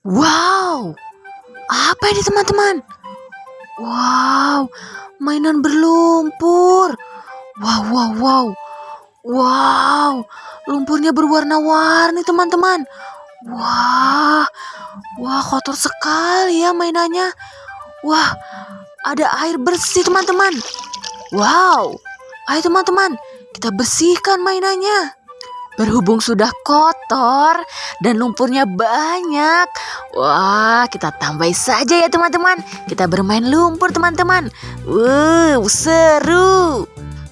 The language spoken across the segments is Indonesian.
Wow, apa ini teman-teman? Wow, mainan berlumpur. Wow, wow, wow. Wow, lumpurnya berwarna-warni teman-teman. Wah, wah kotor sekali ya mainannya. Wah, ada air bersih teman-teman. Wow, ayo teman-teman, kita bersihkan mainannya. Berhubung sudah kotor dan lumpurnya banyak. Wah, kita tambahin saja ya teman-teman. Kita bermain lumpur teman-teman. Wow, seru.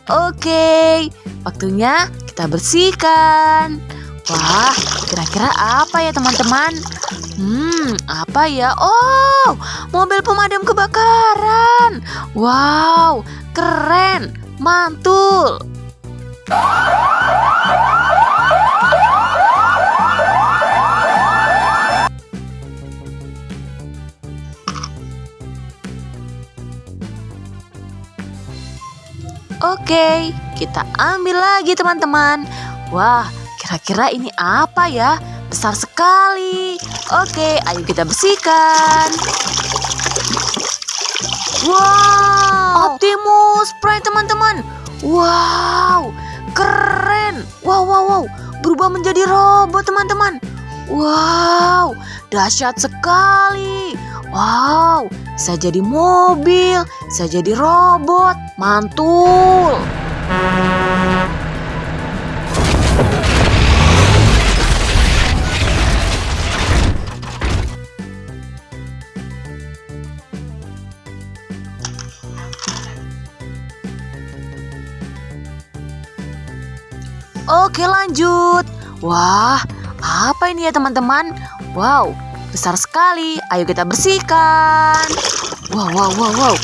Oke, waktunya kita bersihkan. Wah, kira-kira apa ya teman-teman? Hmm, apa ya? Oh, mobil pemadam kebakaran. Wow, keren, mantul. Oke, kita ambil lagi teman-teman. Wah, kira-kira ini apa ya? Besar sekali. Oke, ayo kita bersihkan. Wow, Optimus Prime teman-teman. Wow, keren. Wow, wow, wow. Berubah menjadi robot teman-teman. Wow, dahsyat sekali. Wow, bisa jadi mobil, bisa jadi robot, mantul. Oke lanjut. Wah, apa ini ya teman-teman? Wow, besar sekali. Ayo kita bersihkan. Wow, wow, wow, wow.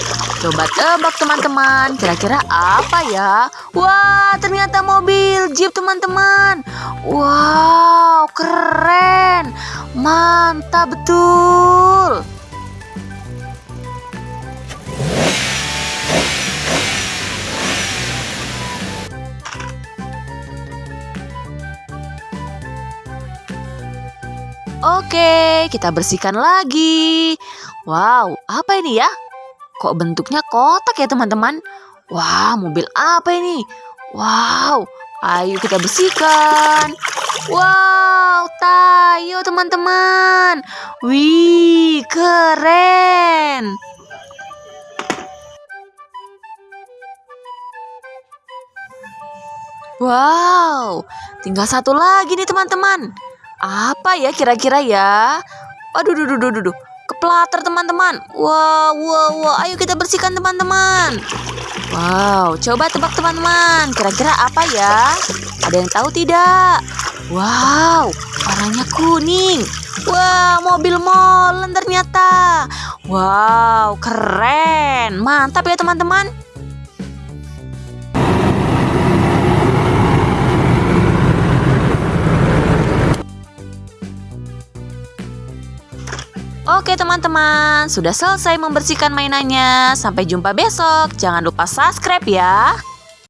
Coba tebak teman-teman. Kira-kira apa ya? Wah, ternyata mobil jeep teman-teman. Wow, keren. Mantap betul. Oke, kita bersihkan lagi. Wow, apa ini ya? Kok bentuknya kotak ya teman-teman? Wah, mobil apa ini? Wow, ayo kita bersihkan. Wow, tayo teman-teman. Wih, keren. Wow, tinggal satu lagi nih teman-teman. Apa ya kira-kira ya? Aduh, duh, duh, duh, duh, Keplater teman-teman. Wow, wow, wow. Ayo kita bersihkan teman-teman. Wow, coba tebak teman-teman. Kira-kira apa ya? Ada yang tahu tidak? Wow, warnanya kuning. Wow, mobil molen ternyata. Wow, keren. Mantap ya teman-teman. Oke teman-teman, sudah selesai membersihkan mainannya. Sampai jumpa besok. Jangan lupa subscribe ya.